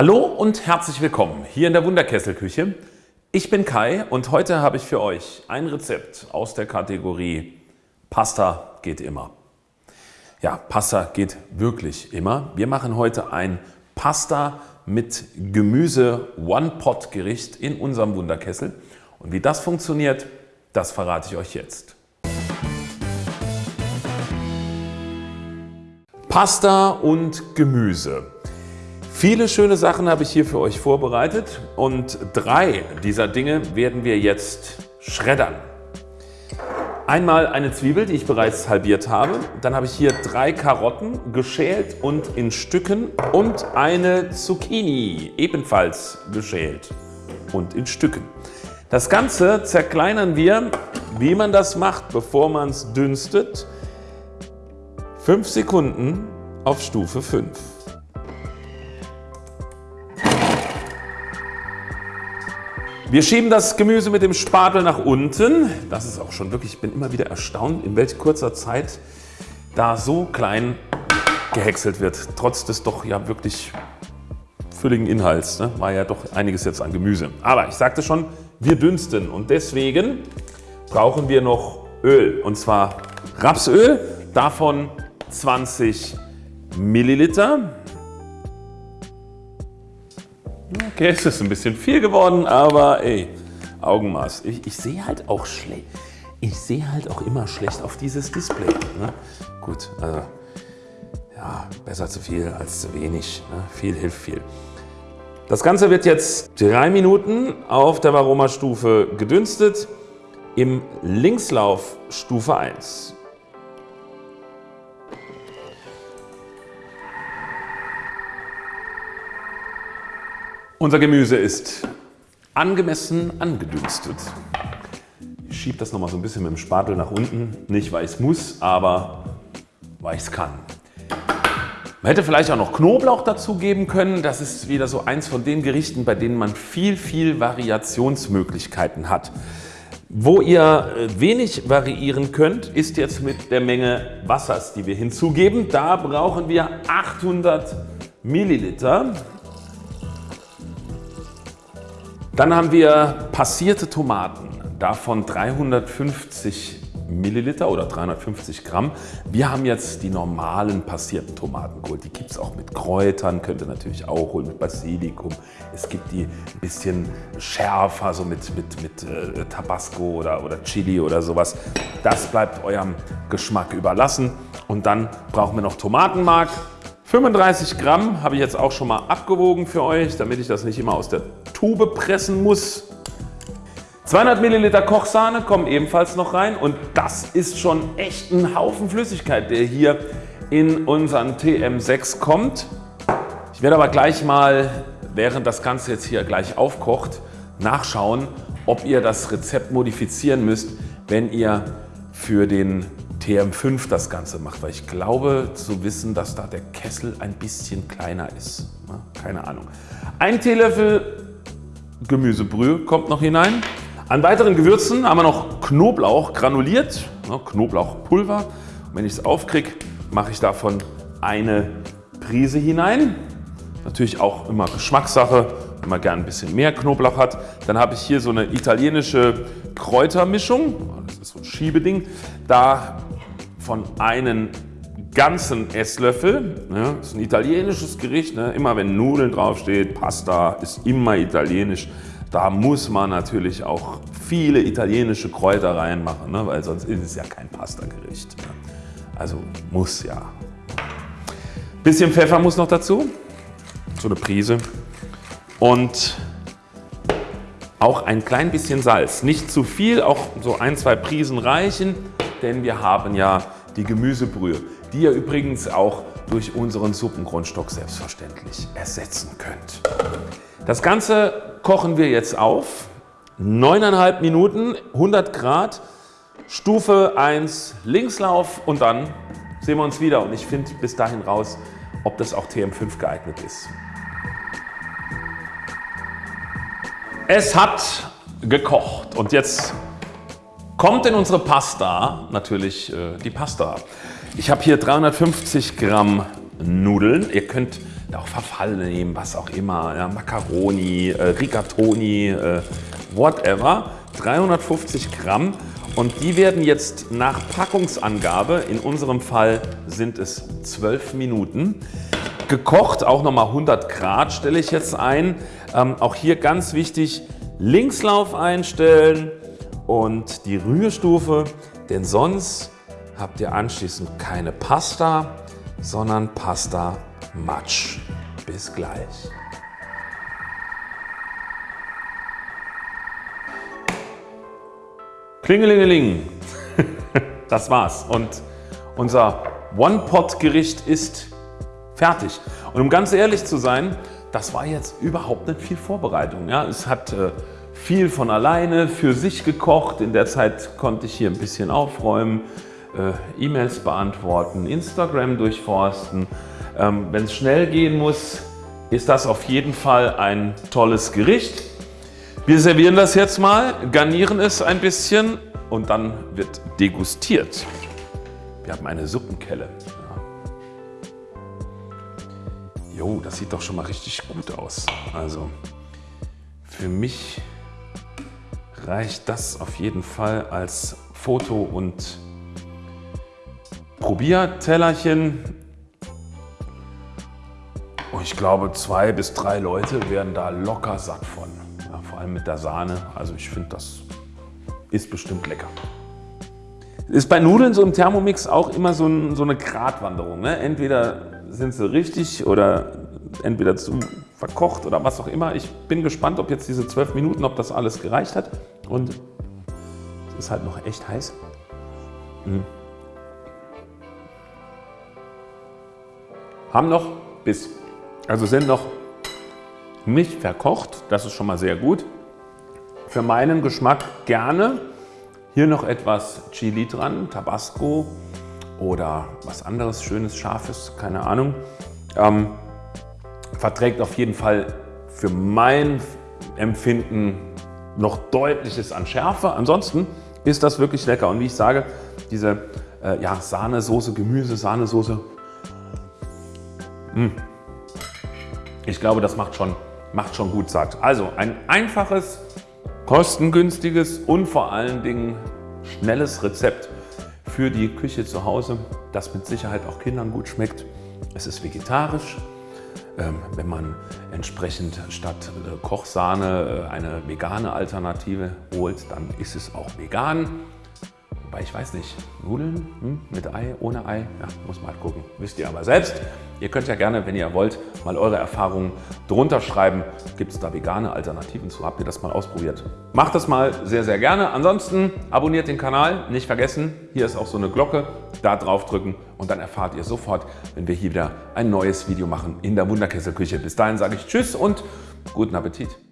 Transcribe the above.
Hallo und herzlich willkommen hier in der Wunderkesselküche. Ich bin Kai und heute habe ich für euch ein Rezept aus der Kategorie Pasta geht immer. Ja, Pasta geht wirklich immer. Wir machen heute ein Pasta mit Gemüse One-Pot-Gericht in unserem Wunderkessel. Und wie das funktioniert, das verrate ich euch jetzt. Pasta und Gemüse. Viele schöne Sachen habe ich hier für euch vorbereitet und drei dieser Dinge werden wir jetzt schreddern. Einmal eine Zwiebel, die ich bereits halbiert habe. Dann habe ich hier drei Karotten geschält und in Stücken und eine Zucchini ebenfalls geschält und in Stücken. Das Ganze zerkleinern wir, wie man das macht, bevor man es dünstet, 5 Sekunden auf Stufe 5. Wir schieben das Gemüse mit dem Spatel nach unten. Das ist auch schon wirklich, ich bin immer wieder erstaunt, in welch kurzer Zeit da so klein gehäckselt wird, trotz des doch ja wirklich fülligen Inhalts. Ne? War ja doch einiges jetzt an Gemüse. Aber ich sagte schon, wir dünsten und deswegen brauchen wir noch Öl und zwar Rapsöl, davon 20 Milliliter. Okay, es ist ein bisschen viel geworden, aber ey, Augenmaß. Ich, ich sehe halt auch schlecht. Ich sehe halt auch immer schlecht auf dieses Display. Ne? Gut, also ja, besser zu viel als zu wenig. Ne? Viel hilft viel. Das Ganze wird jetzt drei Minuten auf der Varoma-Stufe gedünstet im Linkslauf Stufe 1. Unser Gemüse ist angemessen angedünstet. Ich schiebe das noch mal so ein bisschen mit dem Spatel nach unten. Nicht weil ich es muss, aber weil ich es kann. Man hätte vielleicht auch noch Knoblauch dazu geben können. Das ist wieder so eins von den Gerichten, bei denen man viel, viel Variationsmöglichkeiten hat. Wo ihr äh, wenig variieren könnt, ist jetzt mit der Menge Wassers, die wir hinzugeben. Da brauchen wir 800 Milliliter. Dann haben wir passierte Tomaten, davon 350 Milliliter oder 350 Gramm. Wir haben jetzt die normalen passierten Tomaten geholt. Die gibt es auch mit Kräutern, könnt ihr natürlich auch holen, mit Basilikum. Es gibt die ein bisschen schärfer, so mit, mit, mit äh, Tabasco oder, oder Chili oder sowas. Das bleibt eurem Geschmack überlassen. Und dann brauchen wir noch Tomatenmark. 35 Gramm habe ich jetzt auch schon mal abgewogen für euch, damit ich das nicht immer aus der Tube pressen muss. 200 Milliliter Kochsahne kommen ebenfalls noch rein und das ist schon echt ein Haufen Flüssigkeit, der hier in unseren TM6 kommt. Ich werde aber gleich mal, während das Ganze jetzt hier gleich aufkocht, nachschauen, ob ihr das Rezept modifizieren müsst, wenn ihr für den TM5 das Ganze macht, weil ich glaube zu wissen, dass da der Kessel ein bisschen kleiner ist. Keine Ahnung. Ein Teelöffel Gemüsebrühe kommt noch hinein. An weiteren Gewürzen haben wir noch Knoblauch granuliert, Knoblauchpulver. wenn ich es aufkriege, mache ich davon eine Prise hinein. Natürlich auch immer Geschmackssache, wenn man gerne ein bisschen mehr Knoblauch hat. Dann habe ich hier so eine italienische Kräutermischung, das ist so ein Schiebeding. Davon einen ganzen Esslöffel. Das ist ein italienisches Gericht. Ne? Immer wenn Nudeln draufsteht, Pasta ist immer italienisch. Da muss man natürlich auch viele italienische Kräuter reinmachen, ne? weil sonst ist es ja kein Pasta-Gericht. Ne? Also muss ja. Bisschen Pfeffer muss noch dazu, so eine Prise. Und auch ein klein bisschen Salz. Nicht zu viel, auch so ein, zwei Prisen reichen, denn wir haben ja die Gemüsebrühe die ihr übrigens auch durch unseren Suppengrundstock selbstverständlich ersetzen könnt. Das Ganze kochen wir jetzt auf. 9,5 Minuten, 100 Grad, Stufe 1 Linkslauf und dann sehen wir uns wieder und ich finde bis dahin raus, ob das auch TM5 geeignet ist. Es hat gekocht und jetzt kommt in unsere Pasta natürlich äh, die Pasta. Ich habe hier 350 Gramm Nudeln. Ihr könnt auch Verfall nehmen, was auch immer, ja, Macaroni, äh, Rigatoni, äh, whatever. 350 Gramm und die werden jetzt nach Packungsangabe, in unserem Fall sind es 12 Minuten, gekocht, auch nochmal 100 Grad stelle ich jetzt ein. Ähm, auch hier ganz wichtig, Linkslauf einstellen und die Rührstufe, denn sonst habt ihr anschließend keine Pasta, sondern Pasta Matsch. Bis gleich. Klingelingeling, das war's und unser One-Pot-Gericht ist fertig. Und um ganz ehrlich zu sein, das war jetzt überhaupt nicht viel Vorbereitung. Ja, es hat äh, viel von alleine für sich gekocht. In der Zeit konnte ich hier ein bisschen aufräumen, äh, E-Mails beantworten, Instagram durchforsten. Ähm, Wenn es schnell gehen muss, ist das auf jeden Fall ein tolles Gericht. Wir servieren das jetzt mal, garnieren es ein bisschen und dann wird degustiert. Wir haben eine Suppenkelle. Jo, das sieht doch schon mal richtig gut aus. Also für mich reicht das auf jeden Fall als Foto- und Probiertellerchen. Und ich glaube, zwei bis drei Leute werden da locker satt von vor allem mit der Sahne. Also ich finde, das ist bestimmt lecker. Ist bei Nudeln so im Thermomix auch immer so, ein, so eine Gratwanderung. Ne? Entweder sind sie richtig oder entweder zu verkocht oder was auch immer. Ich bin gespannt, ob jetzt diese 12 Minuten, ob das alles gereicht hat. Und es ist halt noch echt heiß. Mhm. Haben noch bis, also sind noch nicht verkocht, das ist schon mal sehr gut. Für meinen Geschmack gerne. Hier noch etwas Chili dran, Tabasco oder was anderes Schönes, Scharfes, keine Ahnung. Ähm, verträgt auf jeden Fall für mein Empfinden noch deutliches an Schärfe. Ansonsten ist das wirklich lecker. Und wie ich sage, diese äh, ja, Sahnesoße, Gemüse, Sahnesoße, hm. ich glaube, das macht schon macht schon gut satt. Also ein einfaches, kostengünstiges und vor allen Dingen schnelles Rezept für die Küche zu Hause, das mit Sicherheit auch Kindern gut schmeckt. Es ist vegetarisch. Ähm, wenn man entsprechend statt äh, Kochsahne äh, eine vegane Alternative holt, dann ist es auch vegan. Wobei ich weiß nicht, Nudeln hm, mit Ei, ohne Ei, ja, muss man halt gucken. Wisst ihr aber selbst. Ihr könnt ja gerne, wenn ihr wollt, mal eure Erfahrungen drunter schreiben. Gibt es da vegane Alternativen zu? Habt ihr das mal ausprobiert? Macht das mal sehr, sehr gerne. Ansonsten abonniert den Kanal, nicht vergessen. Hier ist auch so eine Glocke. Da drauf drücken und dann erfahrt ihr sofort, wenn wir hier wieder ein neues Video machen in der Wunderkesselküche. Bis dahin sage ich Tschüss und guten Appetit.